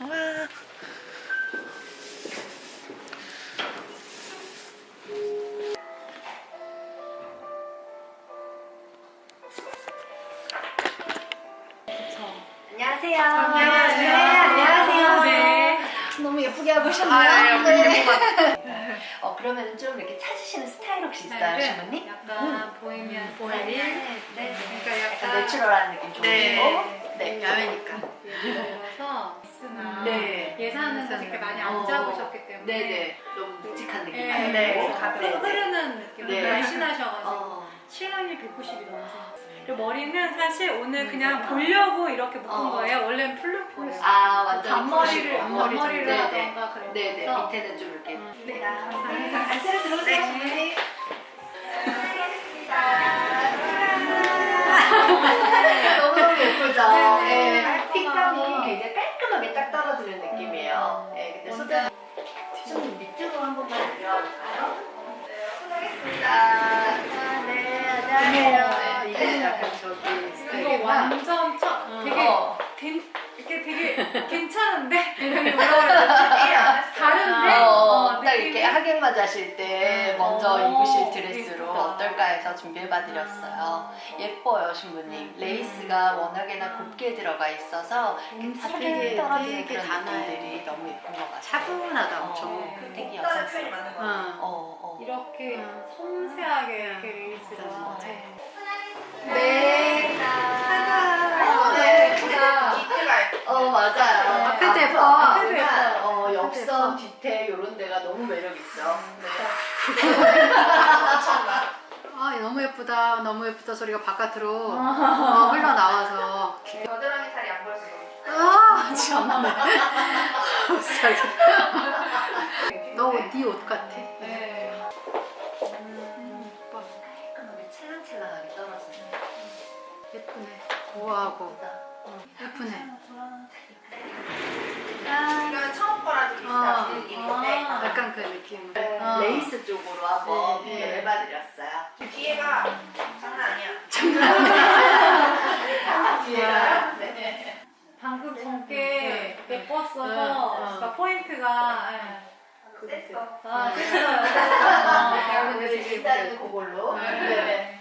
와. 안녕하세요. 안녕하세요. 네, 안녕하세요. 네. 너무 예쁘게 하고 아, 오셨네요. 네. 어, 그러면 좀 이렇게 찾으시는 스타일 혹시 있어요, 스타일은 주모님? 약간 보헤미안 보헤미안. 스타일. 네. 그러니까 약간 약간 내추럴한 느낌 좀 네. 있고. 네. 야외니까. 네. 예산은 사실 많이 안 어. 잡으셨기 때문에 네네. 너무 묵직한 느낌. 네, 아니고. 네. 가볍게. 흐르는 느낌. 네. 날씬하셔가지고 어. 신랑이 190이 넘으세요. 그리고 머리는 사실 오늘 음, 그냥 아. 보려고 이렇게 묶은 어. 거예요. 원래는 플루프였어요. 아, 완전 앞머리를 이쁘시고. 앞머리를 네네. 하던가 그래서 네네. 밑에는 좀 이렇게. 음. 네. 감사합니다. 안쪽으로 들어오세요, 네. 떨어지는 느낌이에요. 네, 근데 소자 좀 밑으로 한 번만 내려볼까요? 네, 수고하겠습니다. 아, 네, 안녕하세요. 네, 이게 약간 저기 이거 스타일이구나. 완전 첫 되게 어. 괜, 이게 되게 맞으실 때 음. 먼저 어, 입으실 드레스로 예쁘다. 어떨까 해서 준비해봐 드렸어요. 예뻐요, 신부님. 레이스가 워낙에나 곱게 들어가 있어서 음, 살짝 되게- 떨어지는 그런. 느낌들이 너무 예쁜 것 같아요. 차분하다 어, 엄청. 되게 여성스러워. 어. 어, 어. 이렇게 음. 섬세하게 이렇게 레이스가 맞아. 네. 네. 아, 네. 예쁘다. 어, 맞아요. 앞에도 예뻐. 어. 역선, 뒤태 이런 데가 너무 매력있죠. 네. 아 너무 예쁘다. 너무 예쁘다 소리가 바깥으로 어, 흘러나와서. 겨드랑이 살이 안 보여서 아 살겠다. 너네옷 같아. 네. 음, 예뻐. 깔끔하게 찰랑찰랑하게 떨어지는 예쁘네. 예쁘다. 예쁘네. 이건 처음 거랑 좀 아. 비슷한 느낌인데 아. 약간 그 느낌. 네, 어. 레이스 쪽으로 한번 네, 비교를 네. 해봐드렸어요. 뒤에가 장난 아니야. 뒤에가 네. 방금 전게 네. 예뻤어서 네. 어. 그러니까 포인트가 예. 셌어. 아 네. 됐어요. 아, 근데 오늘 되게 일단은 예쁘게. 그걸로. 네. 네. 네. 네.